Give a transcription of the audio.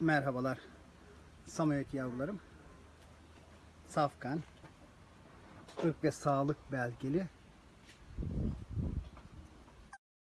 Merhabalar. Samoyed yavrularım. Safkan. ırk ve sağlık belgeli.